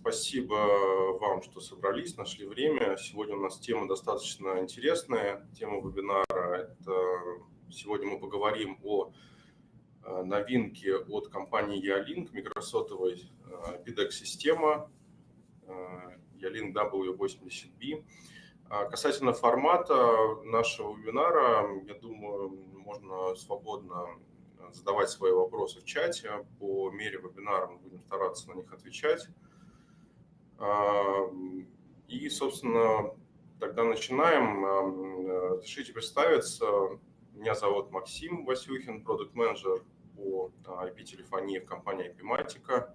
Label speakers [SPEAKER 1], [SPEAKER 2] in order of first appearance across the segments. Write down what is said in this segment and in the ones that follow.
[SPEAKER 1] спасибо вам, что собрались, нашли время. Сегодня у нас тема достаточно интересная. Тема вебинара – это сегодня мы поговорим о э, новинке от компании Ялинк, микросотовой PIDEX-система Ялинк W80B. Касательно формата нашего вебинара, я думаю, можно свободно задавать свои вопросы в чате. По мере вебинара мы будем стараться на них отвечать. И, собственно, тогда начинаем. Разрешите представиться. Меня зовут Максим Васюхин, продукт-менеджер по IP-телефонии в компании IP-Matica.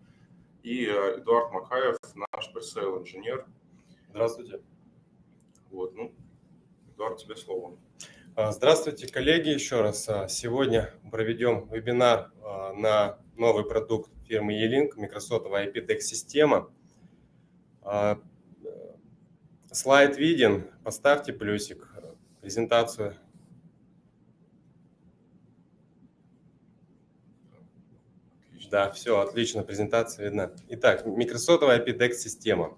[SPEAKER 1] И Эдуард Макаев, наш пресейл-инженер.
[SPEAKER 2] Здравствуйте.
[SPEAKER 1] Вот, ну, Эдуард, тебе слово.
[SPEAKER 2] А, здравствуйте, коллеги, еще раз. А, сегодня проведем вебинар а, на новый продукт фирмы E-Link, Microsoft IP система. Слайд виден, поставьте плюсик, презентацию. Да, все, отлично, презентация видна. Итак, Microsoft IP система.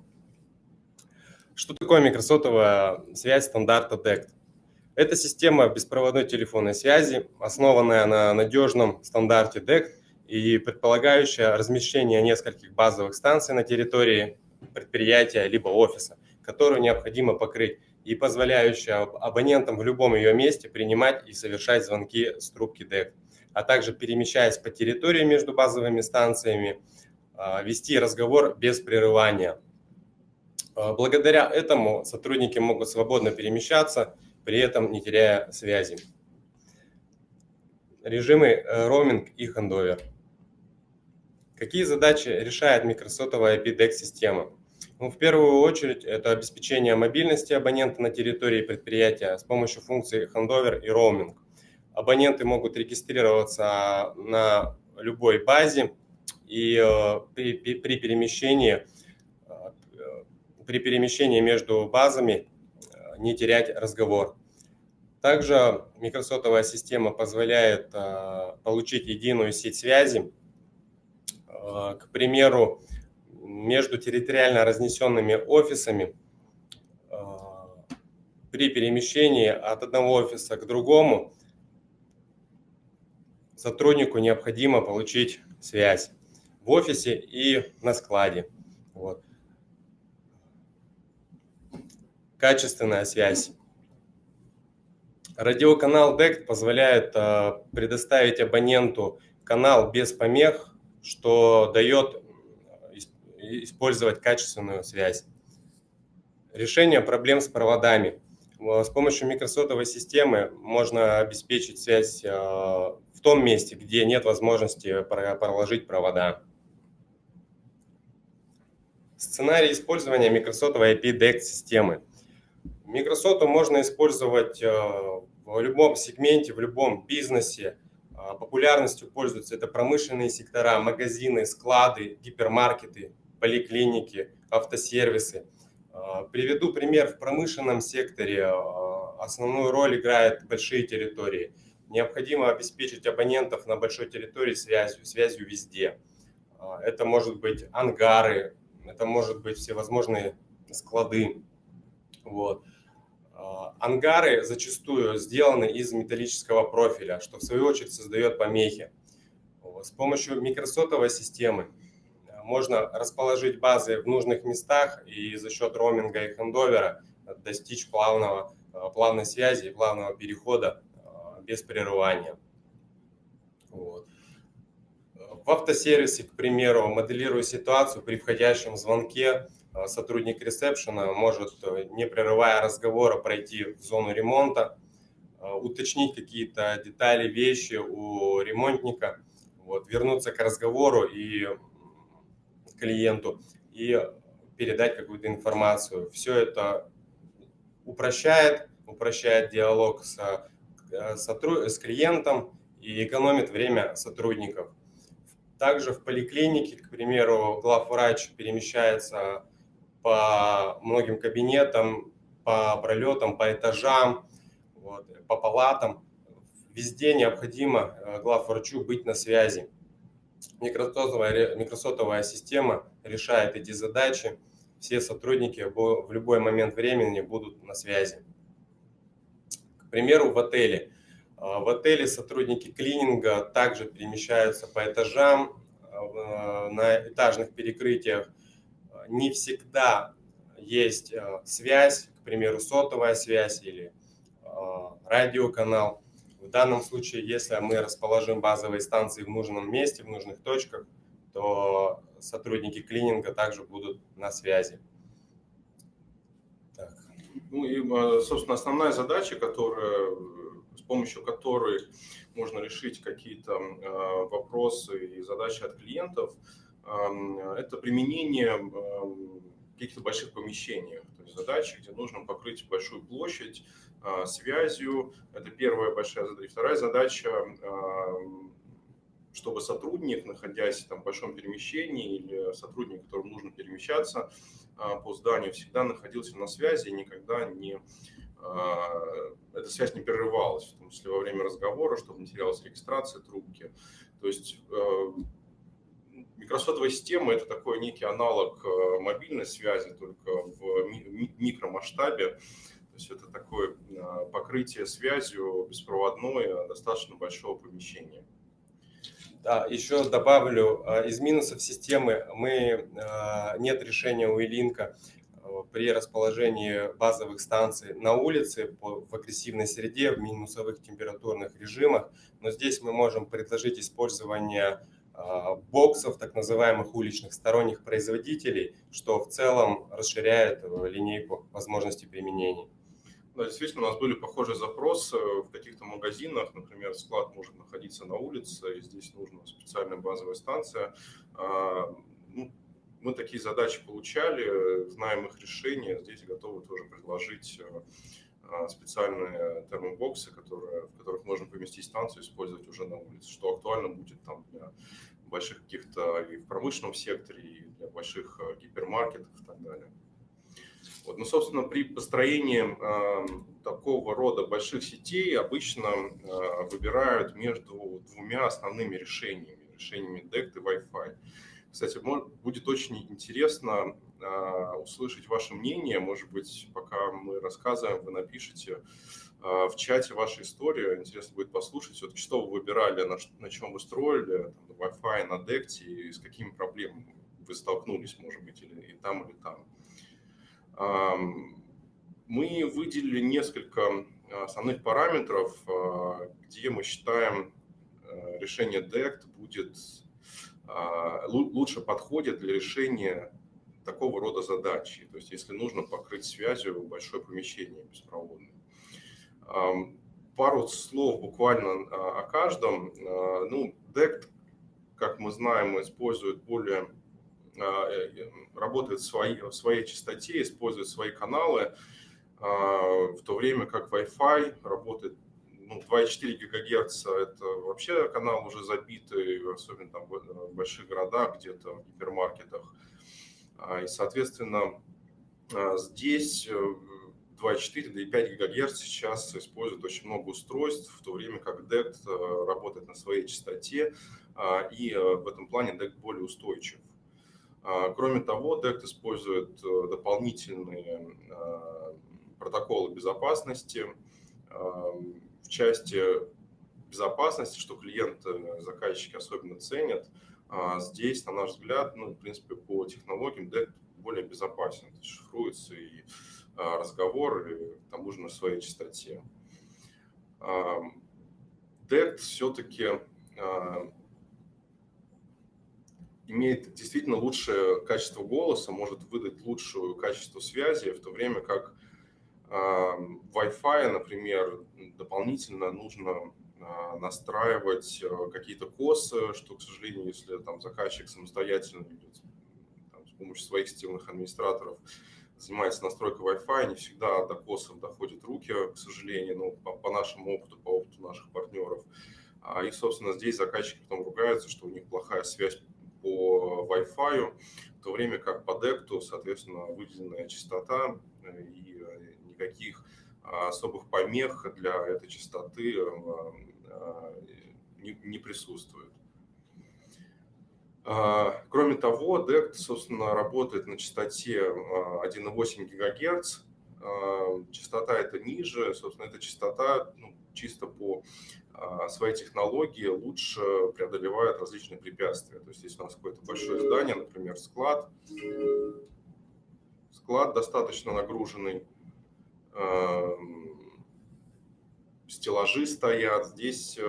[SPEAKER 2] Что такое Microsoft связь стандарта DECT? Это система беспроводной телефонной связи, основанная на надежном стандарте DECT и предполагающая размещение нескольких базовых станций на территории предприятия либо офиса, которую необходимо покрыть и позволяющая абонентам в любом ее месте принимать и совершать звонки с трубки DECT, а также перемещаясь по территории между базовыми станциями, а, вести разговор без прерывания. А, благодаря этому сотрудники могут свободно перемещаться при этом не теряя связи. Режимы э, роуминг и хендовер. Какие задачи решает микросотовая IP-DEC-система? Ну, в первую очередь это обеспечение мобильности абонента на территории предприятия с помощью функций хендовер и роуминг. Абоненты могут регистрироваться на любой базе и э, при, при, перемещении, э, при перемещении между базами не терять разговор. Также микросотовая система позволяет получить единую сеть связи, к примеру, между территориально разнесенными офисами а, при перемещении от одного офиса к другому сотруднику необходимо получить связь в офисе и на складе. Вот качественная связь. Радиоканал DECT позволяет а, предоставить абоненту канал без помех, что дает использовать качественную связь. Решение проблем с проводами. С помощью микросотовой системы можно обеспечить связь а, в том месте, где нет возможности проложить провода. Сценарий использования микросотовой IP-DECT системы – Microsoft можно использовать э, в любом сегменте, в любом бизнесе. А, популярностью пользуются это промышленные сектора, магазины, склады, гипермаркеты, поликлиники, автосервисы. А, приведу пример в промышленном секторе. А, основную роль играют большие территории. Необходимо обеспечить абонентов на большой территории связью, связью везде. Это может быть ангары, это может быть всевозможные склады. Вот. А, ангары зачастую сделаны из металлического профиля, что в свою очередь создает помехи. С помощью микросотовой системы а, можно расположить базы в нужных местах и за счет роуминга и хендовера достичь плавного, а, плавной связи и плавного перехода без прерывания. Вот. В автосервисе, к примеру, моделируя ситуацию при входящем звонке, Э, сотрудник ресепшена может, э, не прерывая разговора, пройти в зону ремонта, э, уточнить какие-то детали, вещи у ремонтника, вот, вернуться к разговору и клиенту и передать какую-то информацию. Все это упрощает, упрощает диалог с, с клиентом и экономит время сотрудников. Также в поликлинике, к примеру, главврач перемещается по многим кабинетам, по пролетам, по этажам, вот, по палатам. Везде необходимо э, главврачу быть на связи. Микросотовая, микросотовая система решает эти задачи. Все сотрудники в любой момент времени будут на связи. К примеру, в отеле. А, в отеле сотрудники клининга также перемещаются по этажам, а, на этажных перекрытиях. Не всегда есть связь, к примеру, сотовая связь или радиоканал. В данном случае, если мы расположим базовые станции в нужном месте, в нужных точках, то сотрудники клининга также будут на связи.
[SPEAKER 1] Так. Ну и, собственно, основная задача, которая, с помощью которой можно решить какие-то вопросы и задачи от клиентов, это применение каких-то больших помещениях, то есть задачи, где нужно покрыть большую площадь а, связью. Это первая большая задача. Вторая задача, а, чтобы сотрудник, находясь там, в большом перемещении, или сотрудник, которому нужно перемещаться а, по зданию, всегда находился на связи и никогда не эта связь не прерывалась, в том числе во время разговора, чтобы не терялась регистрация трубки. То есть Микросотовая система – это такой некий аналог э, мобильной связи, только в микромасштабе. То есть это такое э, покрытие связью беспроводное достаточно большого помещения.
[SPEAKER 2] Да, еще добавлю, э, из минусов системы мы, нет решения у Илинка при расположении базовых станций на улице в агрессивной среде, в минусовых температурных режимах. Но здесь мы можем предложить использование боксов, так называемых уличных сторонних производителей, что в целом расширяет э, линейку возможностей применения.
[SPEAKER 1] Да, действительно, у нас были похожие запросы в каких-то магазинах. Например, склад может находиться на улице, и здесь нужна специальная базовая станция. А, ну, мы такие задачи получали, знаем их решения, здесь готовы тоже предложить э, а, специальные термобоксы, которые, в которых можно поместить станцию и использовать уже на улице, что актуально будет там для больших каких-то и в промышленном секторе, и для больших а, гипермаркетов и так далее. Вот, ну, собственно, при построении э, такого рода больших сетей обычно э, выбирают между двумя основными решениями, решениями DECT и Wi-Fi. Кстати, будет очень интересно а, услышать ваше мнение. Может быть, пока мы рассказываем, вы напишите а, в чате вашу историю. Интересно будет послушать, все-таки, что вы выбирали, на, на чем вы строили, там, Wi-Fi, на DECT, и с какими проблемами вы столкнулись, может быть, или и там, или там. Мы выделили несколько основных параметров, а, где мы считаем решение DECT будет лучше подходит для решения такого рода задачи. То есть если нужно покрыть связью большое помещение беспроводное. Пару слов буквально а, о каждом. А, ну, DECT, как мы знаем, использует более а, э, работает в своей, в своей частоте, использует свои каналы, в то время как Wi-Fi работает ну, 2,4 ГГц – это вообще канал уже забитый, особенно там в больших городах, где-то в гипермаркетах. А, и, соответственно, а, здесь 2,4 до 5 ГГц сейчас используют очень много устройств, в то время как DECT э, работает на своей частоте, а, и э, в этом плане DECT более устойчив. Кроме того, DECT использует э, дополнительные протоколы безопасности части безопасности, что клиенты, заказчики особенно ценят – а здесь, на наш взгляд, ну, в принципе, по технологиям DECT более безопасен. Шифруется и а, разговор, и к тому же на своей частоте. А, DECT все-таки имеет действительно лучшее качество голоса, может выдать лучшее качество связи, в то время как Wi-Fi, например, дополнительно нужно а, настраивать э, какие-то косы, что, к сожалению, если там заказчик самостоятельно там, с помощью своих системных администраторов занимается настройкой Wi-Fi, не всегда до косов доходят руки, к сожалению, ну, по, по нашему опыту, по опыту наших партнеров. А, и, собственно, здесь заказчики потом ругаются, что у них плохая связь по Wi-Fi, в то время как по DECT, соответственно, выделенная частота э, и э, никаких особых помех для этой частоты не, не присутствует. Кроме того, DECT, собственно, работает на частоте 1,8 ГГц. Частота это ниже, собственно, эта частота ну, чисто по своей технологии лучше преодолевает различные препятствия. То есть, если у нас какое-то большое здание, например, склад, склад достаточно нагруженный, стеллажи стоят, здесь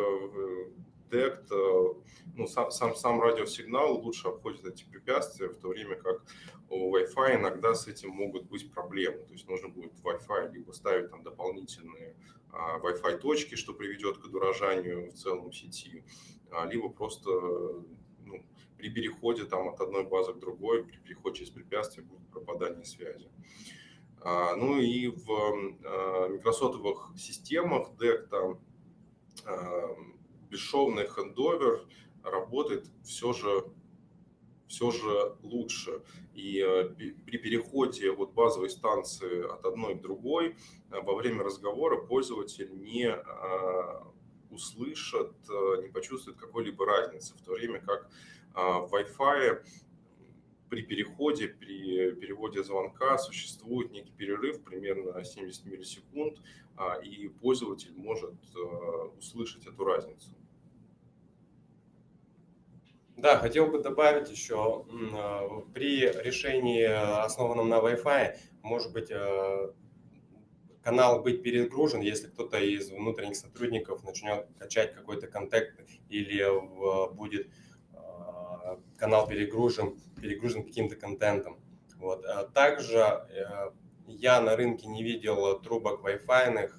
[SPEAKER 1] DECT, э, ну, сам, сам, сам радиосигнал лучше обходит эти препятствия, в то время как у Wi-Fi иногда с этим могут быть проблемы. То есть нужно будет Wi-Fi либо ставить там дополнительные а, Wi-Fi точки, что приведет к удорожанию в целом сети, а, либо просто ну, при переходе там, от одной базы к другой, при переходе через препятствие будет пропадание связи. А, ну и в микросотовых системах DECT бесшовный хендовер работает все же, все же лучше. И при переходе от базовой станции от одной к другой во время разговора пользователь не услышит, не почувствует какой-либо разницы, в то время как в Wi-Fi при переходе, при переводе звонка существует некий перерыв, примерно 70 миллисекунд, и пользователь может услышать эту разницу.
[SPEAKER 2] Да, хотел бы добавить еще, а, при решении, основанном на Wi-Fi, может быть, а, канал быть перегружен, если кто-то из внутренних сотрудников начнет качать какой-то контент или будет а, канал перегружен, перегружен каким-то контентом. Вот. Также э, я на рынке не видел трубок Wi-Fi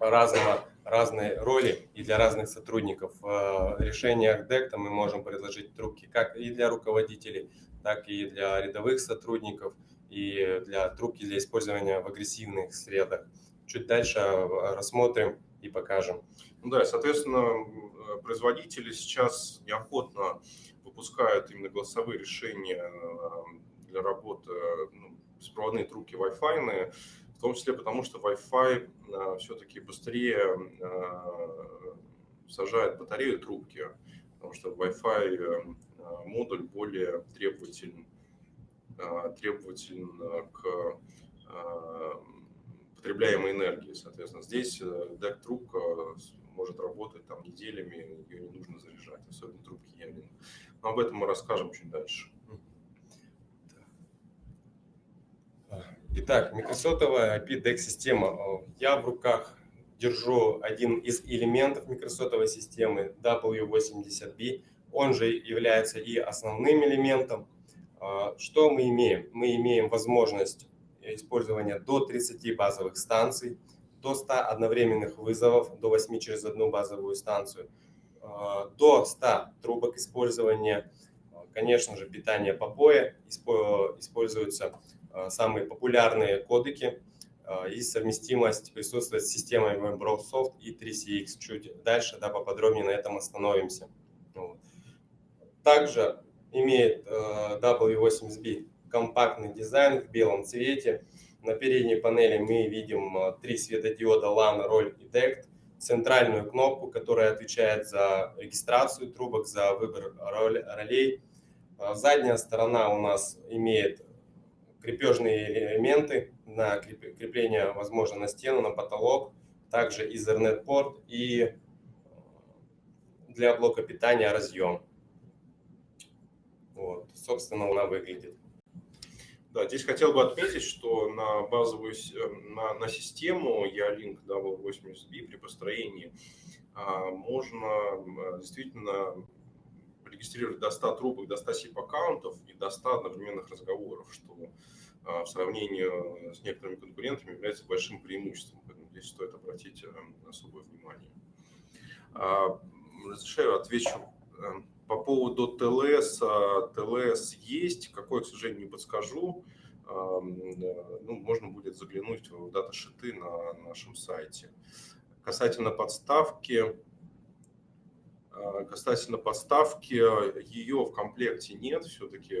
[SPEAKER 2] разного разные роли и для разных сотрудников. В решениях DECTA мы можем предложить трубки как и для руководителей, так и для рядовых сотрудников, и для трубки для использования в агрессивных средах. Чуть дальше рассмотрим и покажем.
[SPEAKER 1] Ну да, соответственно, производители сейчас неохотно выпускают именно голосовые решения э, для работы ну, беспроводные трубки Wi-Fi, в том числе потому, что Wi-Fi все-таки быстрее сажает батарею трубки, потому что Wi-Fi модуль более требователен, требователен к потребляемой энергии. Соответственно, здесь DEC трубка может работать там неделями, ее не нужно заряжать, особенно трубки Ялин. Но об этом мы расскажем чуть дальше.
[SPEAKER 2] Итак, микросотовая IP-DEC-система. Я в руках держу один из элементов микросотовой системы W80B. Он же является и основным элементом. Что мы имеем? Мы имеем возможность использования до 30 базовых станций, до 100 одновременных вызовов, до 8 через одну базовую станцию, а, до 100 трубок использования, конечно же, питание попоя используется Э, самые популярные кодеки э, и совместимость присутствует с системой Microsoft и 3CX. Чуть дальше да, поподробнее на этом остановимся. Также имеет э, W80B компактный дизайн в белом цвете. На передней панели мы видим три светодиода LAN, роль и DECT, центральную кнопку, которая отвечает за регистрацию трубок, за выбор ролей. Задняя сторона у нас имеет крепежные элементы на крепление, возможно, на стену, на потолок, также Ethernet-порт и э, для блока питания разъем. Вот, собственно, она выглядит.
[SPEAKER 1] Да, здесь хотел бы отметить, что на базовую э, на, на систему E-Link W80B при построении а, можно э, действительно регистрировать до 100 трубок, до 100 SIP-аккаунтов и до 100 одновременных разговоров, что а, в сравнении с некоторыми конкурентами является большим преимуществом. Поэтому здесь стоит обратить э, особое внимание. А, разрешаю отвечу э, по поводу ТЛС. ТЛС есть, какой, к сожалению, не подскажу. Э, ну, можно будет заглянуть в даташиты на нашем сайте. Касательно подставки, Касательно подставки, ее в комплекте нет, все-таки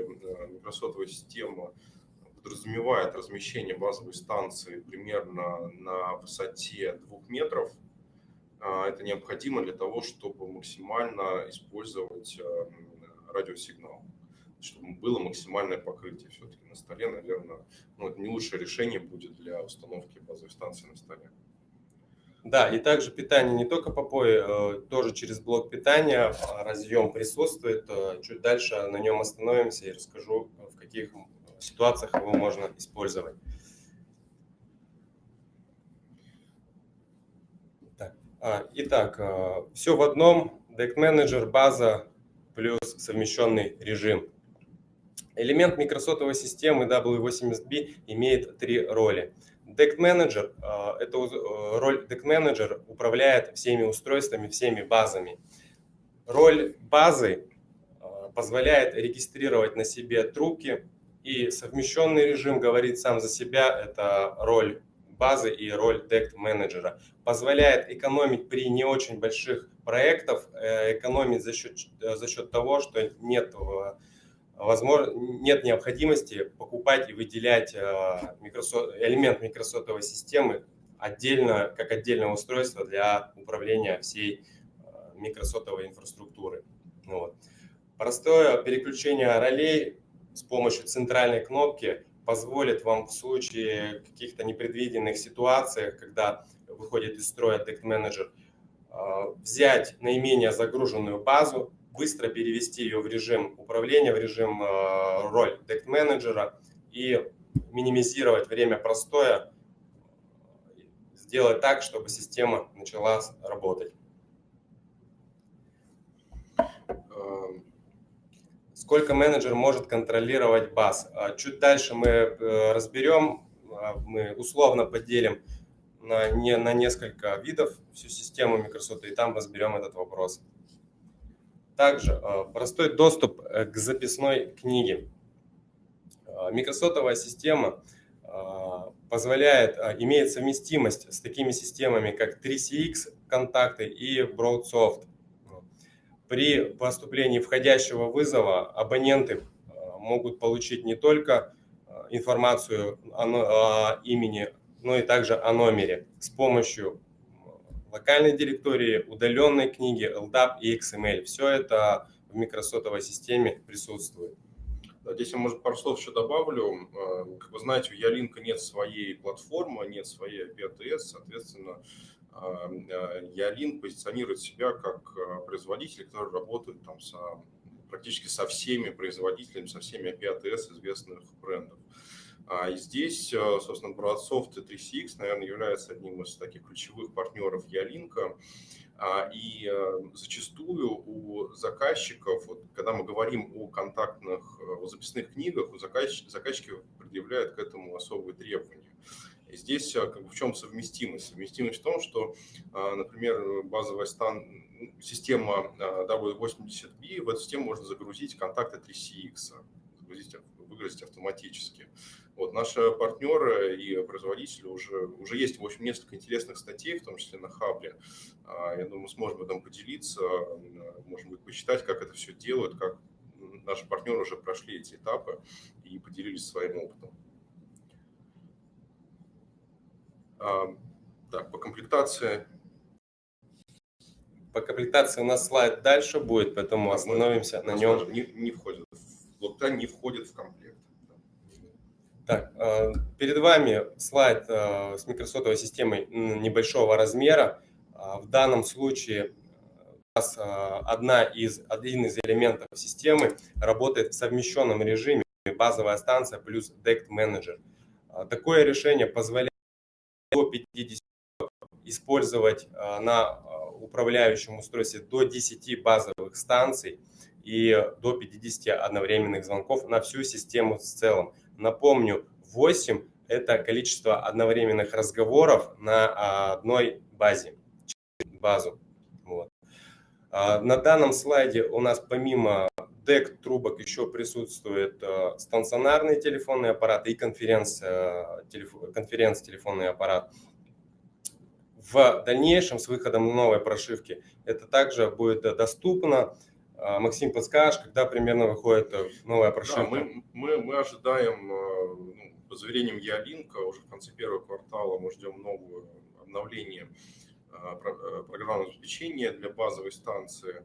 [SPEAKER 1] микросотовая система подразумевает размещение базовой станции примерно на высоте 2 метров. А, это необходимо для того, чтобы максимально использовать радиосигнал, чтобы было максимальное покрытие все-таки на столе, наверное, ну, это не лучшее решение будет для установки базовой станции на столе.
[SPEAKER 2] Да, и также питание не только по POE, тоже через блок питания а, разъем присутствует. Э, чуть дальше на нем остановимся и расскажу, в каких ситуациях его можно использовать. Так, а, итак, э, все в одном. Deck Manager, база плюс совмещенный режим. Элемент микросотовой системы W80B имеет три роли. Deck Manager, а, это э, роль Deck Manager управляет всеми устройствами, всеми базами. Роль базы а, позволяет регистрировать на себе трубки, и совмещенный режим говорит сам за себя, это роль базы и роль Deck менеджера. Позволяет экономить при не очень больших проектах, э, экономить за счет, э, за счет того, что нет возможно, нет необходимости покупать и выделять э, Microsoft, элемент микросотовой системы отдельно, как отдельное устройство для управления всей э, микросотовой инфраструктуры. Вот. Простое переключение ролей с помощью центральной кнопки позволит вам в случае каких-то непредвиденных ситуаций, когда выходит из строя Deck Manager, э, взять наименее загруженную базу, быстро перевести ее в режим управления, в режим э, роль дект менеджера и минимизировать время простоя, сделать так, чтобы система начала работать. Сколько менеджер может контролировать баз? А чуть дальше мы э, разберем, а, мы условно поделим на, не, на несколько видов всю систему Microsoft, и там разберем этот вопрос. Также э, простой доступ э, к записной книге. Микросотовая система позволяет, имеет совместимость с такими системами, как 3CX контакты и BroadSoft. При поступлении входящего вызова абоненты могут получить не только информацию о имени, но и также о номере с помощью локальной директории, удаленной книги, LDAP и XML. Все это в микросотовой системе присутствует.
[SPEAKER 1] Здесь я, может, пару слов еще добавлю. Э, как вы знаете, у Ялинка нет своей платформы, нет своей API соответственно, Ялин позиционирует себя как э, производитель, который работает там со, практически со всеми производителями, со всеми API известных брендов. А, и здесь, э, собственно, BroadSoft и 3CX, наверное, является одним из таких ключевых партнеров Ялинка. А, и э, зачастую у заказчиков, вот, когда мы говорим о контактных, э, о записных книгах, у заказчики предъявляют к этому особые требования. И здесь как бы, в чем совместимость? Совместимость в том, что, например, базовая стан... система W80B, в эту систему можно загрузить контакты 3CX, загрузить, выгрузить автоматически. Вот, наши партнеры и производители уже, уже есть, в общем, несколько интересных статей, в том числе на Хабре. А, я думаю, сможем этом поделиться, можно будет почитать, как это все делают, как наши партнеры уже прошли эти этапы и поделились своим опытом. А, так, по комплектации.
[SPEAKER 2] По комплектации у нас слайд дальше будет, поэтому остановимся на нем.
[SPEAKER 1] Не, не входит, блокта не входит в комплект.
[SPEAKER 2] Так, э, перед вами слайд э, с микросотовой системой небольшого размера. А, в данном случае одна из, один из элементов системы работает в совмещенном режиме базовая станция плюс DECT менеджер. А, такое решение позволяет до 50 использовать на управляющем устройстве до 10 базовых станций и до 50 одновременных звонков на всю систему в целом. Напомню, 8 – это количество одновременных разговоров на одной базе, базу. А, на данном слайде у нас помимо DEC трубок еще присутствует а, стационарный телефонный аппарат и конференц, конференц телефонный аппарат. В дальнейшем с выходом новой прошивки это также будет доступно а, Максим, подскажешь, когда примерно выходит э, новая прошивка? Да,
[SPEAKER 1] мы, мы, мы ожидаем, э, ну, по заверениям Ялинка, уже в конце первого квартала мы ждем новое обновление э, программного обеспечения для базовой станции.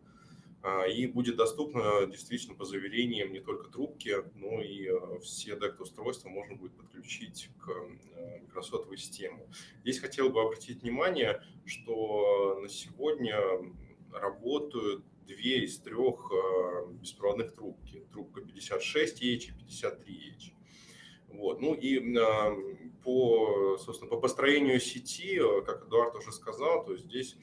[SPEAKER 1] а, и будет доступно действительно по заверениям не только трубки, но и э, все DECT-устройства можно будет подключить к э, микросотовой системе. Здесь хотел бы обратить внимание, что на сегодня работают две из трех э, беспроводных трубки. Трубка 56H и 53H. Вот. Ну и по, собственно, по построению сети, э, как Эдуард уже сказал, то здесь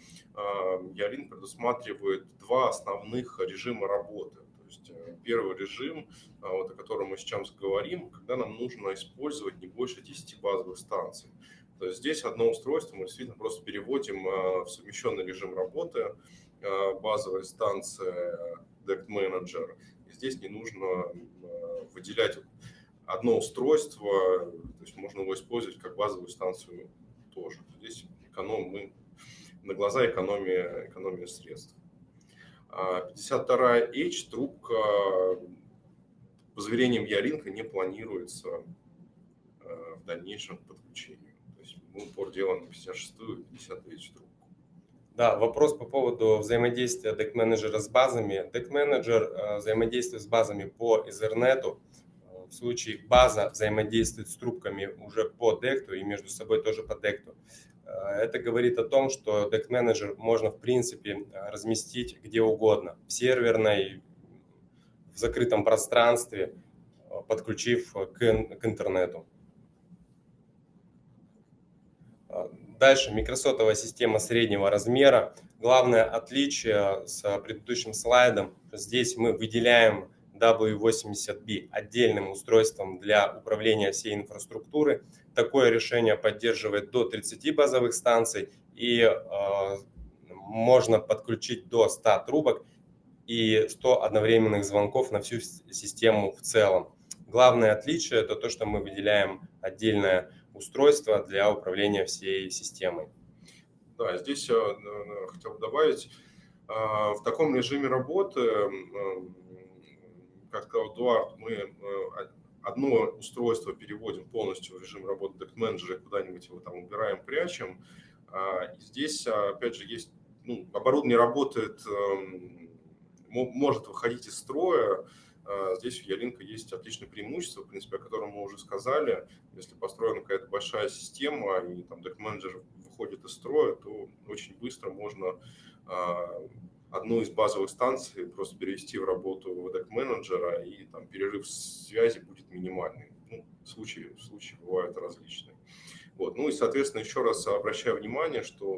[SPEAKER 1] Ялин предусматривает два основных режима работы. То есть э, первый режим, вот, о котором мы сейчас говорим, когда нам нужно использовать не больше 10 базовых станций. То есть здесь одно устройство мы действительно просто переводим э, в совмещенный режим работы, базовая станция DECT Manager. И здесь не нужно выделять одно устройство, то есть можно его использовать как базовую станцию тоже. Здесь эконом, мы на глаза экономия, экономия средств. 52H а трубка по заверениям Ялинка не планируется а, в дальнейшем подключению. То есть мы упор делаем на 56-ю и 50H трубку.
[SPEAKER 2] Да, вопрос по поводу взаимодействия Manager с базами. Manager а, взаимодействует с базами по Ethernet в случае база взаимодействует с трубками уже по декту и между собой тоже по декту. Э, это говорит о том, что Deck Manager можно в принципе разместить где угодно, в серверной, в закрытом пространстве, э, подключив к, к интернету. Э, дальше микросотовая система среднего размера. Главное отличие с предыдущим слайдом, здесь мы выделяем W80B отдельным устройством для управления всей инфраструктуры. Такое решение поддерживает до 30 базовых станций и э, можно подключить до 100 трубок и 100 одновременных звонков на всю систему в целом. Главное отличие это то, что мы выделяем отдельное устройство для управления всей системой.
[SPEAKER 1] Да, здесь я э, хотел добавить, э, в таком режиме работы как сказал Эдуард, мы э, одно устройство переводим полностью в режим работы Deck Manager, куда-нибудь его там убираем, прячем. А, здесь, опять же, есть ну, оборудование работает, эм, может выходить из строя. А, здесь у Ялинка есть отличное преимущество, в принципе, о котором мы уже сказали. Если построена какая-то большая система, и там Deck Manager выходит из строя, то очень быстро можно а, одну из базовых станций просто перевести в работу deck менеджера и там перерыв связи будет минимальный. Ну, случаи, случаи бывают различные. Вот. Ну и, соответственно, еще раз обращаю внимание, что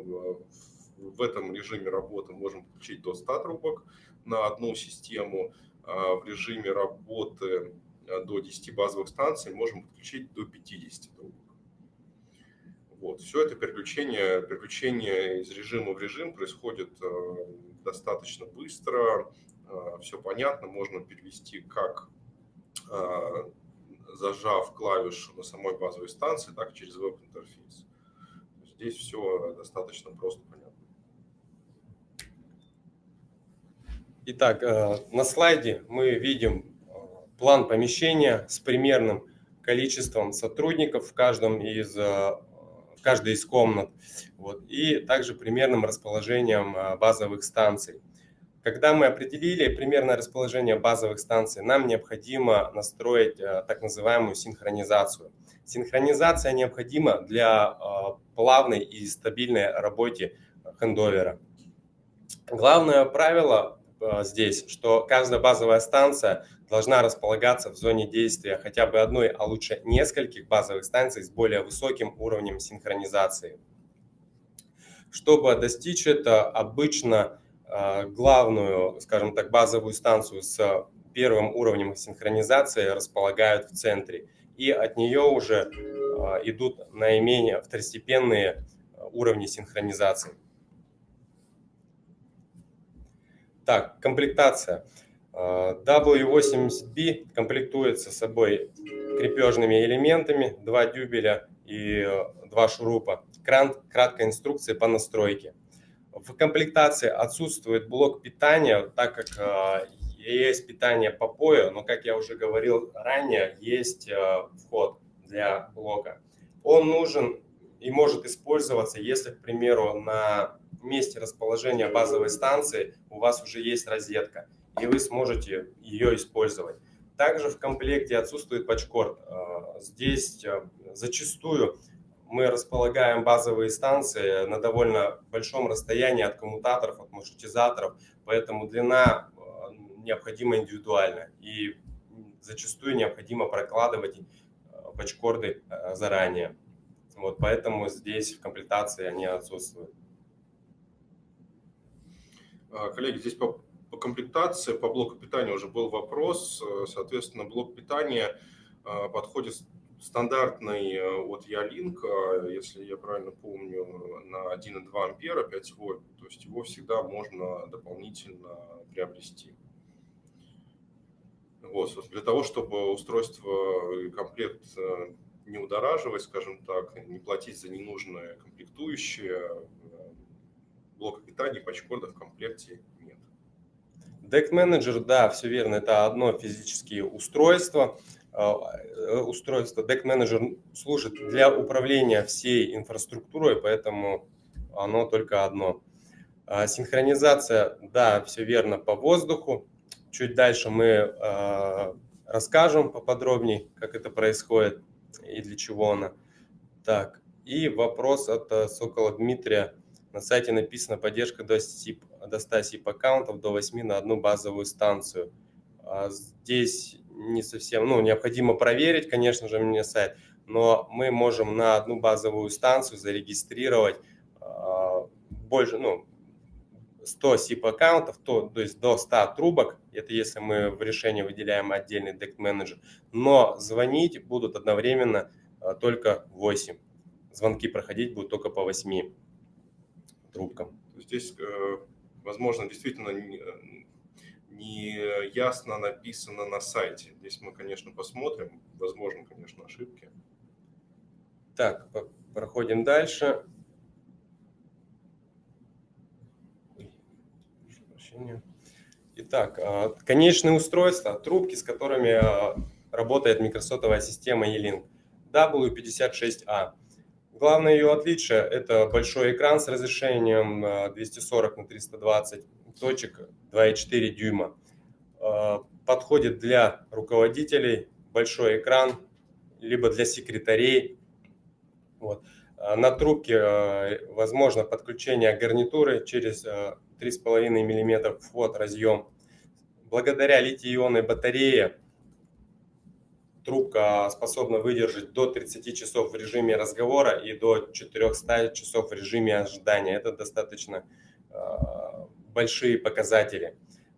[SPEAKER 1] э, в этом режиме работы можем подключить до 100 трубок на одну систему. А в режиме работы э, до 10 базовых станций можем подключить до 50 трубок. Вот. Все это переключение, переключение из режима в режим происходит э, достаточно быстро, э, все понятно, можно перевести как э, зажав клавишу на самой базовой станции, так и через веб-интерфейс. Здесь все достаточно просто понятно.
[SPEAKER 2] Итак, на слайде мы видим план помещения с примерным количеством сотрудников в каждом из каждой из комнат, вот, и также примерным расположением а, базовых станций. Когда мы определили примерное расположение базовых станций, нам необходимо настроить а, так называемую синхронизацию. Синхронизация необходима для а, плавной и стабильной работе хендовера. Главное правило здесь, что каждая базовая станция должна располагаться в зоне действия хотя бы одной, а лучше нескольких базовых станций с более высоким уровнем синхронизации. Чтобы достичь это, обычно а, главную, скажем так, базовую станцию с первым уровнем синхронизации располагают в центре. И от нее уже а, идут наименее второстепенные уровни синхронизации. Так, комплектация. W80B комплектуется собой крепежными элементами, два дюбеля и э, два шурупа. Краткая инструкция по настройке. В комплектации отсутствует блок питания, так как э, есть питание по пою, но, как я уже говорил ранее, есть э, вход для блока. Он нужен и может использоваться, если, к примеру, на месте расположения базовой станции у вас уже есть розетка, и вы сможете ее использовать. Также в комплекте отсутствует патчкорд. Э, здесь э, зачастую мы располагаем базовые станции на довольно большом расстоянии от коммутаторов, от маршрутизаторов, поэтому длина э, необходима индивидуально и зачастую необходимо прокладывать патчкорды заранее. Вот поэтому здесь в комплектации они отсутствуют.
[SPEAKER 1] А, коллеги, здесь по, по комплектации, по блоку питания уже был вопрос. Э, соответственно, блок питания а, подходит стандартный э, от Ялинк, если я правильно помню, на 1,2 ампера 5 вольт. То есть его всегда можно дополнительно приобрести. Вот, для того, чтобы устройство комплект э, не удораживать, скажем так, не платить за ненужные комплектующие, блока питания, патчкорда в комплекте нет.
[SPEAKER 2] Deck Manager, да, все верно, это одно физическое устройство. А, э, устройство Deck Manager служит для управления всей инфраструктурой, поэтому оно только одно. Синхронизация, да, все верно, по воздуху. Чуть дальше мы расскажем поподробнее, как это происходит и для чего она. Так, и вопрос от э, Сокола Дмитрия. На сайте написано поддержка до, SIP, до 100 SIP аккаунтов, до 8 на одну базовую станцию. А здесь не совсем, ну, необходимо проверить, конечно же, мне сайт, но мы можем на одну базовую станцию зарегистрировать э, больше, ну, 100 SIP аккаунтов, то, то есть до 100 трубок, это если мы в решении выделяем отдельный DECT менеджер, но звонить будут одновременно э, только 8. Звонки проходить будут только по 8 трубкам.
[SPEAKER 1] Здесь, э, возможно, действительно не ясно написано на сайте. Здесь мы, конечно, посмотрим. Возможно, конечно, ошибки.
[SPEAKER 2] Так, проходим дальше. Итак, а, конечные устройства, трубки, с которыми а, работает микросотовая система E-Link. W56A. Главное ее отличие – это большой экран с разрешением 240 а, на 320 точек 2,4 дюйма. Подходит для руководителей, большой экран, либо для секретарей. Вот. На трубке возможно подключение гарнитуры через 3,5 мм вход разъем. Благодаря литий-ионной батарее трубка способна выдержать до 30 часов в режиме разговора и до 400 часов в режиме ожидания. Это достаточно э, большие показатели.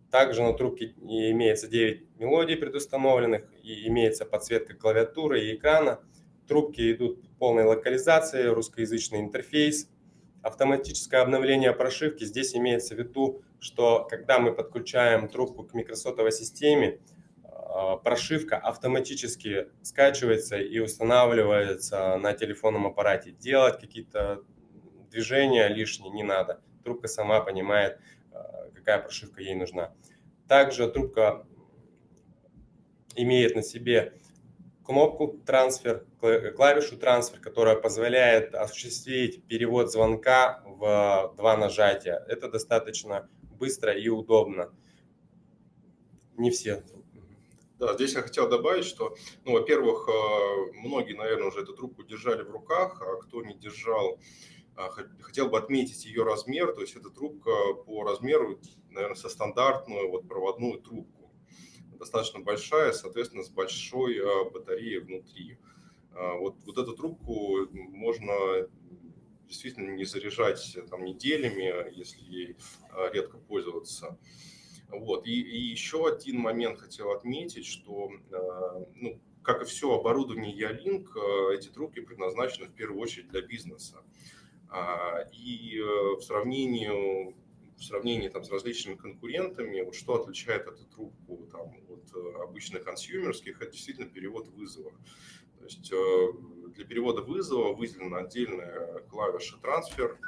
[SPEAKER 2] Также на трубке имеется 9 мелодий предустановленных и имеется подсветка клавиатуры и экрана. Трубки идут полной локализации, русскоязычный интерфейс. Автоматическое обновление прошивки. Здесь имеется в виду, что когда мы подключаем трубку к микросотовой системе, а, прошивка автоматически скачивается и устанавливается на телефонном аппарате. Делать какие-то движения лишние не надо. Трубка сама понимает, а, какая прошивка ей нужна. Также трубка имеет на себе кнопку трансфер, клавишу трансфер, которая позволяет осуществить перевод звонка в два нажатия. Это достаточно быстро и удобно. Не все
[SPEAKER 1] да, здесь я хотел добавить, что, ну, во-первых, э, многие, наверное, уже эту трубку держали в руках, а кто не держал, э, хотел бы отметить ее размер, то есть эта трубка по размеру, наверное, со стандартную вот проводную трубку, достаточно большая, соответственно, с большой э, батареей внутри. Вот, вот эту трубку можно действительно не заряжать там неделями, если ей редко пользоваться. Вот. И, и еще один момент хотел отметить, что, э, ну, как и все оборудование Ялинк, э, эти трубки предназначены в первую очередь для бизнеса. А, и э, в сравнении, в сравнении там, с различными конкурентами, вот что отличает эту трубку там, от обычных консюмерских, это действительно перевод вызова. То есть для перевода вызова выделена отдельная клавиша трансфер,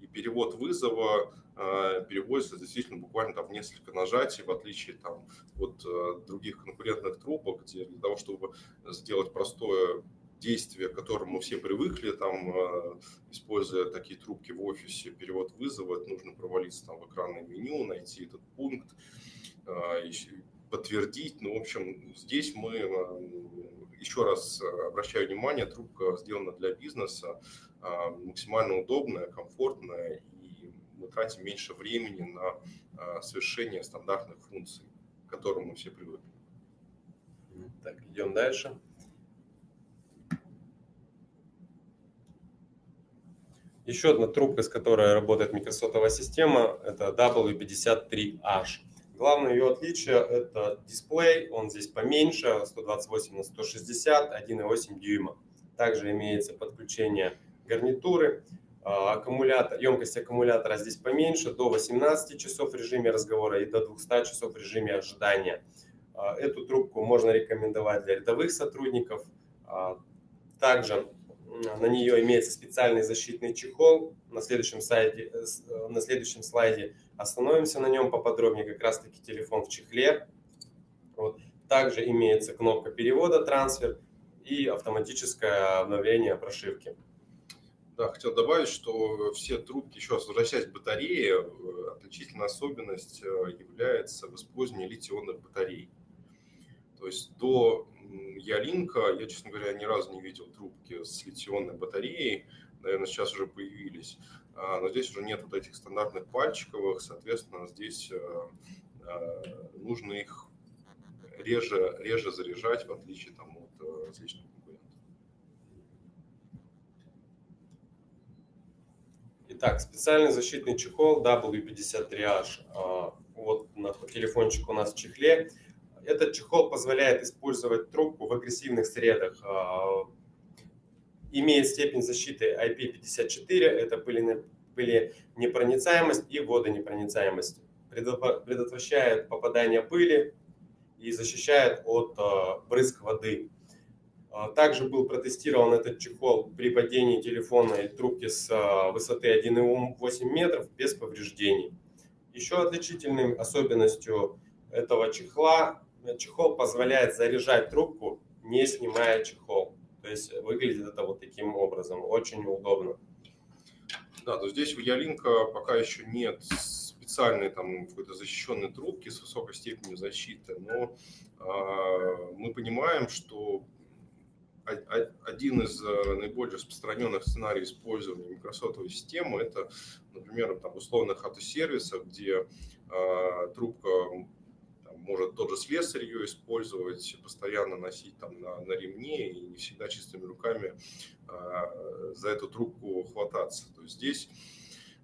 [SPEAKER 1] и перевод вызова а, переводится действительно буквально там несколько нажатий, в отличие там, от э, других конкурентных трубок, где для того, чтобы сделать простое действие, к которому мы все привыкли, там, э, используя такие трубки в офисе, перевод вызова, нужно провалиться там в экранное меню, найти этот пункт, э, подтвердить. Ну, в общем, здесь мы, еще раз обращаю внимание, трубка сделана для бизнеса, максимально удобная, комфортная, и мы тратим меньше времени на совершение стандартных функций, к которым мы все привыкли.
[SPEAKER 2] Так, идем дальше. Еще одна трубка, с которой работает микросотовая система, это W53H. Главное ее отличие – это дисплей, он здесь поменьше, 128 на 160, 1,8 дюйма. Также имеется подключение гарнитуры, а, аккумулятор, емкость аккумулятора здесь поменьше, до 18 часов в режиме разговора и до 200 часов в режиме ожидания. А, эту трубку можно рекомендовать для рядовых сотрудников. А, также на нее имеется специальный защитный чехол. На следующем, сайте, э, э, на следующем слайде остановимся на нем поподробнее. Как раз таки телефон в чехле. Вот. Также имеется кнопка перевода, трансфер и автоматическое обновление прошивки.
[SPEAKER 1] Да, хотел добавить, что все трубки, еще раз возвращаясь к батарее, э, отличительная особенность является в литионных батарей. То есть до Ялинка, я, честно говоря, ни разу не видел трубки с литионной батареей, наверное, сейчас уже появились, а, но здесь уже нет вот этих стандартных пальчиковых, соответственно, здесь э, э, нужно их реже, реже заряжать, в отличие там, от э, различных конкурентов.
[SPEAKER 2] Итак, специальный защитный чехол W53H. А, вот на телефончик у нас в чехле. Этот чехол позволяет использовать трубку в агрессивных средах. А, имеет степень защиты IP54, это пыленепроницаемость и водонепроницаемость. Предотвращает попадание пыли и защищает от а, брызг воды. А, также был протестирован этот чехол при падении телефонной трубки с высоты 1,8 метров без повреждений. Еще отличительной особенностью этого чехла чехол позволяет заряжать трубку, не снимая чехол. То есть выглядит это вот таким образом, очень удобно.
[SPEAKER 1] Да, то здесь у Ялинка пока еще нет специальной там какой-то защищенной трубки с высокой степенью защиты, но э, мы понимаем, что один из э, наиболее распространенных сценариев использования микросотовой системы это, например, там, условных автосервисах, где э, трубка может тот же слесарь ее использовать, постоянно носить там на, на ремне и не всегда чистыми руками а, за эту трубку хвататься. То есть здесь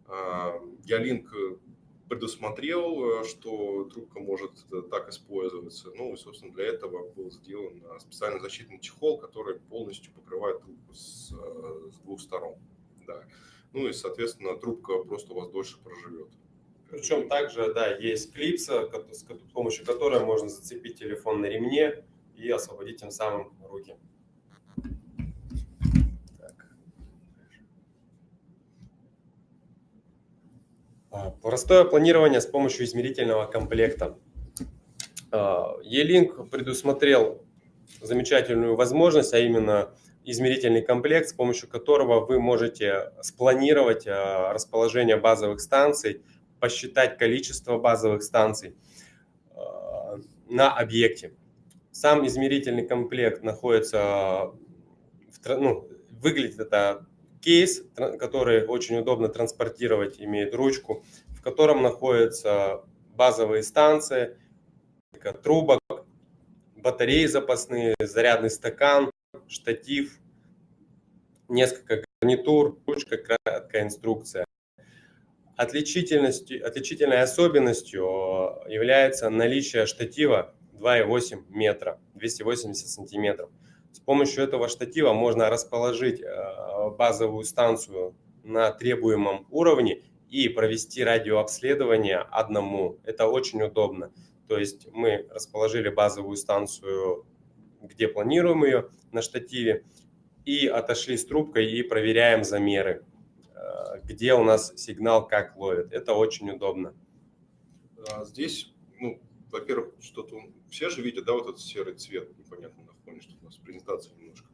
[SPEAKER 1] а, Ялинк предусмотрел, что трубка может так использоваться. Ну и, собственно, для этого был сделан специальный защитный чехол, который полностью покрывает трубку с, с двух сторон. Да. Ну и, соответственно, трубка просто у вас дольше проживет.
[SPEAKER 2] Причем также, да, есть клипса, с помощью которой можно зацепить телефон на ремне и освободить тем самым руки. А, простое планирование с помощью измерительного комплекта. А, E-Link предусмотрел замечательную возможность, а именно измерительный комплект, с помощью которого вы можете спланировать а, расположение базовых станций посчитать количество базовых станций э, на объекте. Сам измерительный комплект находится, в, ну, выглядит это кейс, который очень удобно транспортировать, имеет ручку, в котором находятся базовые станции, трубок, батареи запасные, зарядный стакан, штатив, несколько гарнитур, ручка, краткая инструкция. Отличительностью, отличительной особенностью э, является наличие штатива 2,8 метра, 280 сантиметров. С помощью этого штатива можно расположить э, базовую станцию на требуемом уровне и провести радиообследование одному. Это очень удобно. То есть мы расположили базовую станцию, где планируем ее на штативе, и отошли с трубкой и проверяем замеры где у нас сигнал как ловит. Это очень удобно.
[SPEAKER 1] А здесь, ну, во-первых, что-то все же видят, да, вот этот серый цвет непонятно на фоне, что у нас презентация немножко.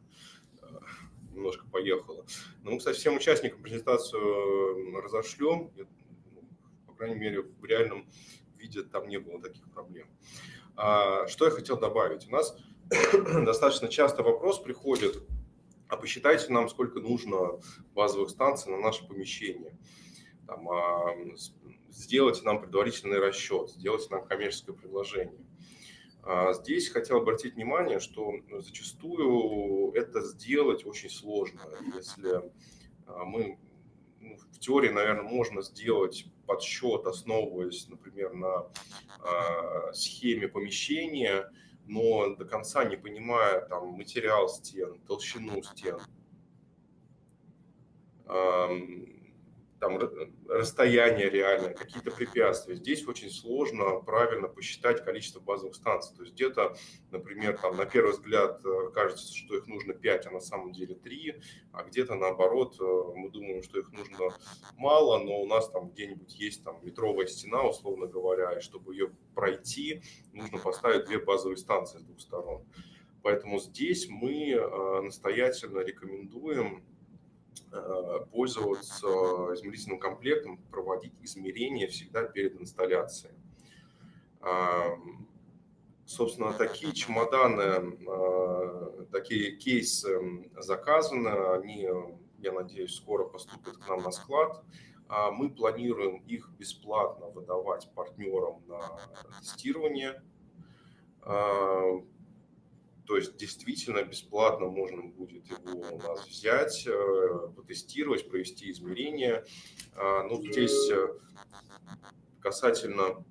[SPEAKER 1] немножко поехало. Но мы, кстати, всем участникам презентацию разошлем. Ну, по крайней мере, в реальном виде там не было таких проблем. А, что я хотел добавить? У нас достаточно часто вопрос приходит, а посчитайте нам, сколько нужно базовых станций на наше помещение. Там, а, сделайте нам предварительный расчет, сделайте нам коммерческое предложение. А здесь хотел обратить внимание, что зачастую это сделать очень сложно. Если а, мы ну, в теории, наверное, можно сделать подсчет, основываясь, например, на э, схеме помещения, но до конца не понимая там материал стен, толщину стен, там расстояние реальное, какие-то препятствия. Здесь очень сложно правильно посчитать количество базовых станций. То есть где-то, например, там на первый взгляд э, кажется, что их нужно 5, а на самом деле 3, а где-то наоборот э, мы думаем, что их нужно мало, но у нас там где-нибудь есть там метровая стена, условно говоря, и чтобы ее пройти, нужно поставить две базовые станции с двух сторон. Поэтому здесь мы э, настоятельно рекомендуем пользоваться измерительным комплектом, проводить измерения всегда перед инсталляцией. Собственно, такие чемоданы, э, такие кейсы заказаны, они, я надеюсь, скоро поступят к нам на склад. А мы планируем их бесплатно выдавать партнерам на тестирование то есть действительно бесплатно можно будет его у нас взять, э, потестировать, провести измерения. А, ну, здесь э, касательно,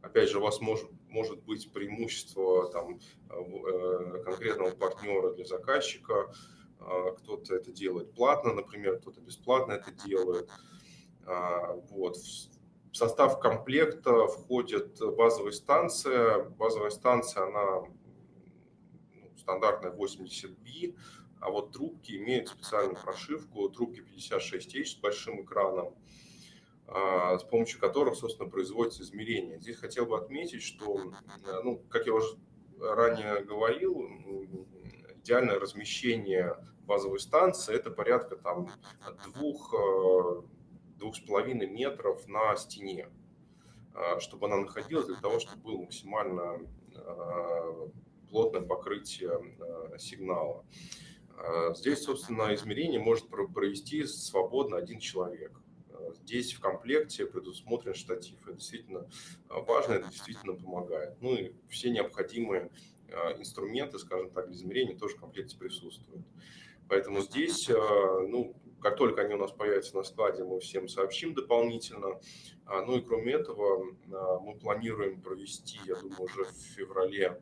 [SPEAKER 1] опять же, у вас может, может быть преимущество там, э, конкретного партнера для заказчика. А, кто-то это делает платно, например, кто-то бесплатно это делает. А, вот. В состав комплекта входит базовая станция. Базовая станция, она стандартная 80B, а вот трубки имеют специальную прошивку, трубки 56H с большим экраном, а, с помощью которых, собственно, производится измерение. Здесь хотел бы отметить, что, ну, как я уже ранее говорил, идеальное размещение базовой станции – это порядка там, двух, э, двух с половиной метров на стене, а, чтобы она находилась для того, чтобы был максимально э, плотное покрытие э, сигнала. Э, здесь, собственно, измерение может провести свободно один человек. Э, здесь в комплекте предусмотрен штатив. Это действительно важно, это действительно помогает. Ну и все необходимые инструменты, скажем так, для измерения тоже в комплекте присутствуют. Поэтому здесь, ну, как только они у нас появятся на складе, мы всем сообщим дополнительно. Ну и кроме этого, мы планируем провести, я думаю, уже в феврале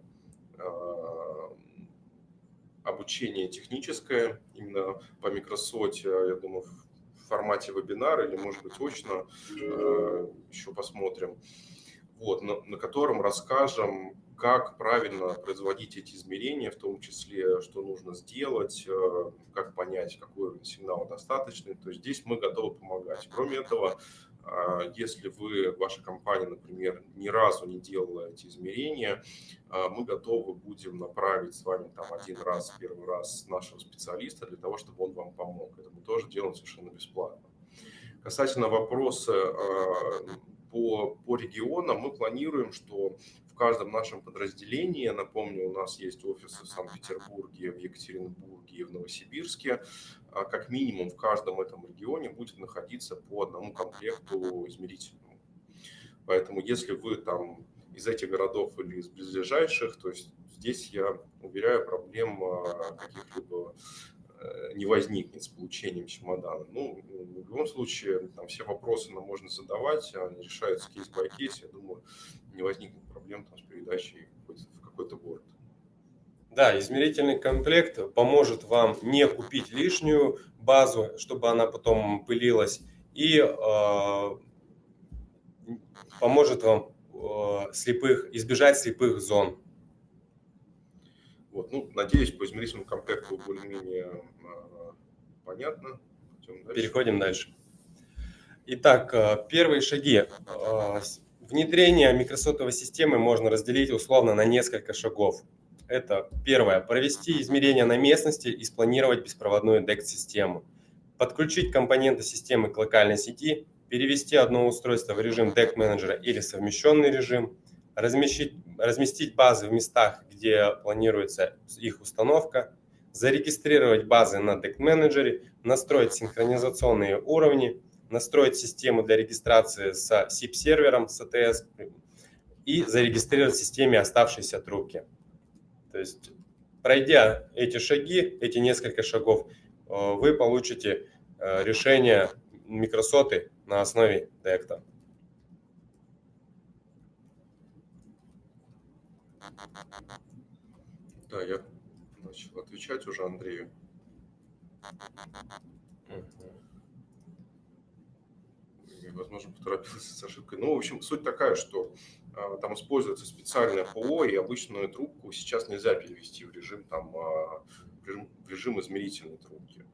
[SPEAKER 1] обучение техническое, именно по Microsoft, я думаю, в формате вебинара или, может быть, очно, э, еще посмотрим, вот, на, на котором расскажем, как правильно производить эти измерения, в том числе, что нужно сделать, э, как понять, какой уровень сигнала достаточный. То есть здесь мы готовы помогать. Кроме этого, а, если вы, ваша компания, например, ни разу не делала эти измерения, а, мы готовы будем направить с вами там один раз, первый раз нашего специалиста для того, чтобы он вам помог. Это мы тоже делаем совершенно бесплатно. Касательно вопроса а, по, по регионам, мы планируем, что в каждом нашем подразделении, напомню, у нас есть офисы в Санкт-Петербурге, в Екатеринбурге и в Новосибирске, а как минимум в каждом этом регионе будет находиться по одному комплекту измерительному. Поэтому если вы там из этих городов или из близлежащих, то есть здесь, я уверяю, проблем а, каких-либо э, не возникнет с получением чемодана. Ну, в любом случае, там все вопросы нам можно задавать, они решаются case-by-case, я думаю, не возникнет проблем там, с передачей в какой-то город.
[SPEAKER 2] Да, измерительный комплект поможет вам не купить лишнюю базу, чтобы она потом пылилась, и э, поможет вам э, слепых, избежать слепых зон.
[SPEAKER 1] Вот, ну, надеюсь, по измерительному комплекту более-менее э, понятно.
[SPEAKER 2] Дальше. Переходим дальше. Итак, э, первые шаги. Э, внедрение микросотовой системы можно разделить условно на несколько шагов. Это первое. Провести измерения на местности и спланировать беспроводную DECT-систему. Подключить компоненты системы к локальной сети, перевести одно устройство в режим DECT менеджера или совмещенный режим, разместить, разместить базы в местах, где планируется их установка, зарегистрировать базы на DECT менеджере, настроить синхронизационные уровни, настроить систему для регистрации с SIP-сервером, с ATS и зарегистрировать в системе оставшиеся трубки. То есть, пройдя эти шаги, эти несколько шагов, э, вы получите э, решение микросоты на основе Декта.
[SPEAKER 1] Да, я начал отвечать уже Андрею. возможно, поторопился с ошибкой. Ну, в общем, суть такая, что там используется специальное ПО, и обычную трубку сейчас нельзя перевести в режим, там, а, в режим, в режим измерительной трубки.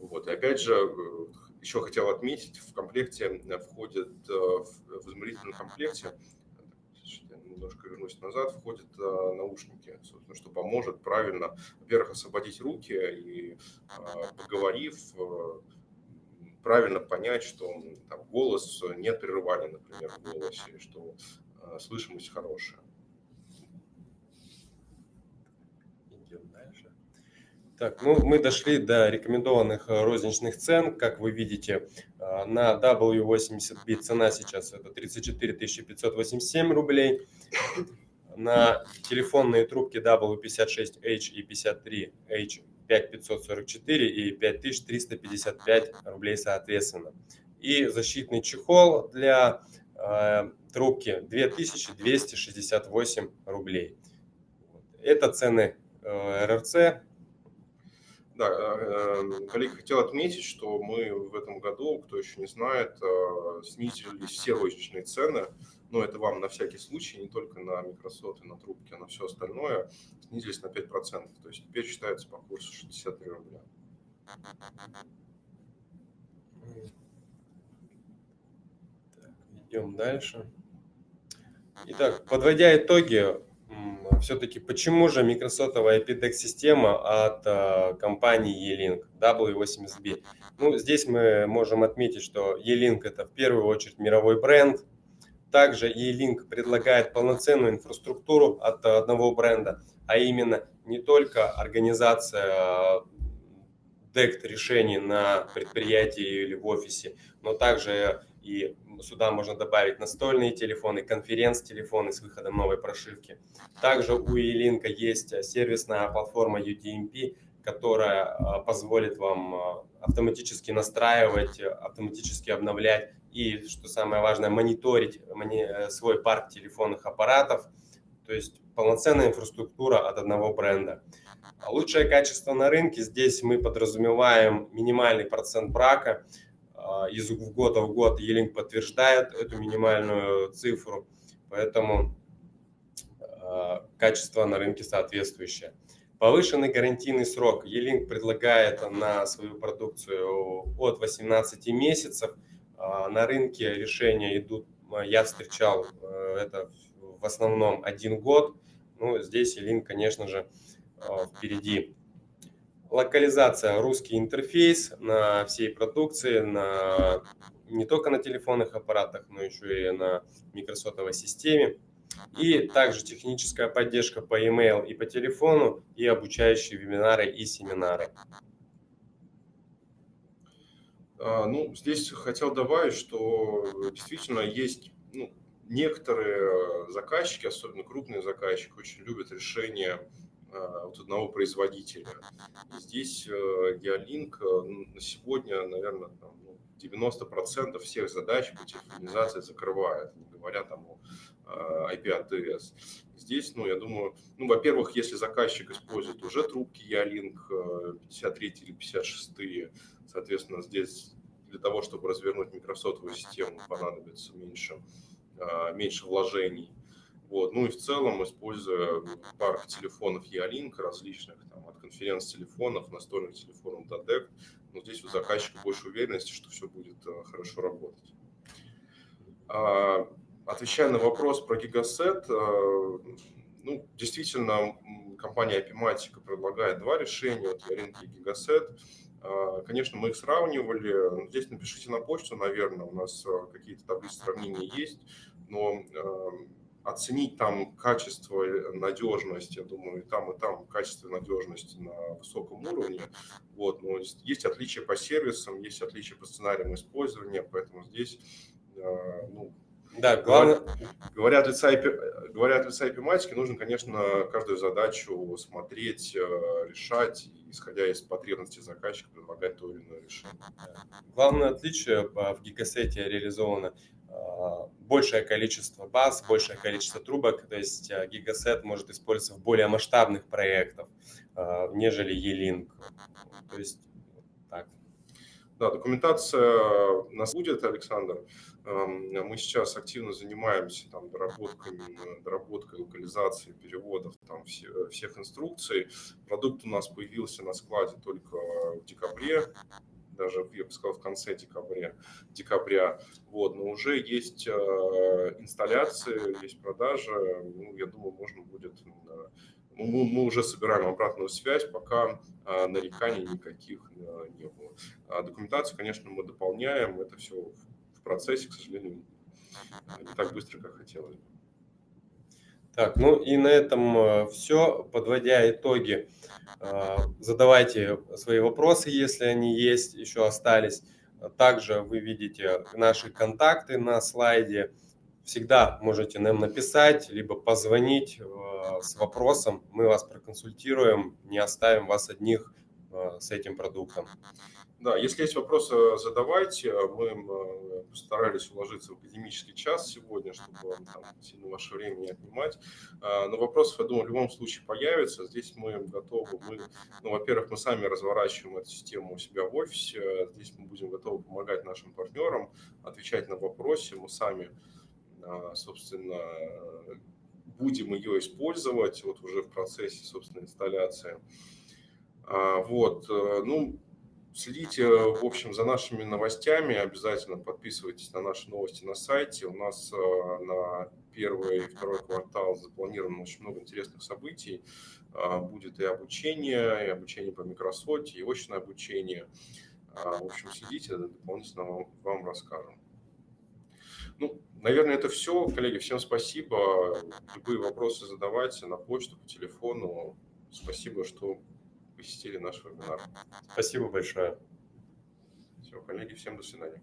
[SPEAKER 1] Вот. И опять же, э, еще хотел отметить, в комплекте входит, э, в измерительном комплекте, немножко вернусь назад, входят э, наушники, собственно, что поможет правильно, во-первых, освободить руки и, поговорив, правильно понять, что там, голос, нет прерывания, например, в голосе, что э, слышимость хорошая.
[SPEAKER 2] Идем дальше. Так, ну мы дошли до рекомендованных э, розничных цен. Как вы видите, э, на W80B цена сейчас это 34 587 рублей. На телефонные трубки W56H и 53H 5544 и 5355 рублей соответственно. И защитный чехол для э, трубки 2268 рублей. Это цены э, РРЦ.
[SPEAKER 1] Да, э, коллеги, хотел отметить, что мы в этом году, кто еще не знает, э, снизили все розничные цены но это вам на всякий случай, не только на микросоты, на трубки, а на все остальное, снизились на 5%. То есть теперь считается по курсу 63 рубля.
[SPEAKER 2] Так, идем дальше. Итак, подводя итоги, все-таки почему же микросотовая IPDEX-система от э, компании E-Link W80B? Ну, здесь мы можем отметить, что E-Link это в первую очередь мировой бренд, также E-Link предлагает полноценную инфраструктуру от одного бренда, а именно не только организация DECT решений на предприятии или в офисе, но также и сюда можно добавить настольные телефоны, конференц-телефоны с выходом новой прошивки. Также у E-Link есть сервисная платформа UDMP, которая а, позволит вам автоматически настраивать, автоматически обновлять и, что самое важное, мониторить э, свой парк телефонных аппаратов, то есть полноценная инфраструктура от одного бренда. А лучшее качество на рынке, здесь мы подразумеваем минимальный процент брака, а, из года в год Елинг подтверждает эту минимальную цифру, поэтому а, качество на рынке соответствующее. Повышенный гарантийный срок. Елинг предлагает на свою продукцию от 18 месяцев – на рынке решения идут, а, я встречал э, это в основном один год. Ну, здесь Илин, конечно же, а, впереди. Локализация, русский интерфейс на всей продукции, на, не только на телефонных аппаратах, но еще и на микросотовой системе. И также техническая поддержка по e-mail и по телефону, и обучающие вебинары и семинары.
[SPEAKER 1] А, ну, здесь хотел добавить, что действительно есть ну, некоторые заказчики, особенно крупные заказчики, очень любят решения а, от одного производителя. Здесь Geolink э, на сегодня, наверное, там, 90% ну, всех задач по телефонизации закрывает, не говоря там о IP-ATS. Здесь, ну, я думаю, ну, во-первых, если заказчик использует уже трубки Ялинк 53 э, или 56, соответственно, здесь для того, чтобы развернуть микросотовую систему, понадобится меньше, э, меньше вложений. Вот. Ну и в целом, используя парк телефонов E-Link различных, там, от конференц-телефонов, настольных телефонов до DEC, ну, здесь у заказчика больше уверенности, что все будет э, хорошо работать. А, Отвечая на вопрос про гигасет, Ну, действительно, компания Apimatica предлагает два решения, вот Яринки и Gigaset. А, конечно, мы их сравнивали. Здесь напишите на почту, наверное, у нас а, какие-то таблицы сравнения есть, но оценить там качество, надежность, я думаю, и там, и там качество и надежность на высоком уровне. Вот, но есть отличия по сервисам, есть отличия по сценариям использования, поэтому здесь ну,
[SPEAKER 2] да, главное...
[SPEAKER 1] Говоря от лица, говоря от лица IP нужно, конечно, каждую задачу смотреть, э, решать, исходя из потребностей заказчика, предлагать то или иное решение.
[SPEAKER 2] Главное отличие в гигасете реализовано э, большее количество баз, большее количество трубок, то есть э, гигасет может использоваться в более масштабных проектах, нежели E-Link. То есть так.
[SPEAKER 1] Да, документация нас будет, Александр. Мы сейчас активно занимаемся там, доработками, доработкой локализации, переводов там, все, всех инструкций. Продукт у нас появился на складе только в декабре, даже, я бы сказал, в конце декабря. декабря. Вот, но уже есть э, инсталляции, есть продажи. Ну, я думаю, можно будет... Э, мы, мы уже собираем обратную связь, пока э, нареканий никаких э, не было. А документацию, конечно, мы дополняем. Это все в процессе, к сожалению, не так быстро, как хотелось бы.
[SPEAKER 2] Так, ну и на этом э, все. Подводя итоги, э, задавайте свои вопросы, если они есть, еще остались. Также вы видите наши контакты на слайде. Всегда можете нам написать, либо позвонить э, с вопросом. Мы вас проконсультируем, не оставим вас одних с этим продуктом.
[SPEAKER 1] Да, если есть вопросы, задавайте. Мы постарались уложиться в академический час сегодня, чтобы там, сильно ваше время не отнимать. А, но вопросов, я думаю, в любом случае появится. Здесь мы готовы. Мы, ну, во-первых, мы сами разворачиваем эту систему у себя в офисе. Здесь мы будем готовы помогать нашим партнерам, отвечать на вопросы. Мы сами, а, собственно, будем ее использовать вот уже в процессе, собственно, инсталляции. А, вот, э, ну, Следите, в общем, за нашими новостями, обязательно подписывайтесь на наши новости на сайте. У нас э, на первый и второй квартал запланировано очень много интересных событий. А, будет и обучение, и обучение по Microsoft, и очное обучение. В общем, следите, дополнительно вам, вам расскажем. Ну, наверное, это все. Коллеги, всем спасибо. Любые вопросы задавайте на почту, по телефону. Спасибо, что посетили наш вебинар.
[SPEAKER 2] Спасибо большое.
[SPEAKER 1] Все, коллеги, всем до свидания.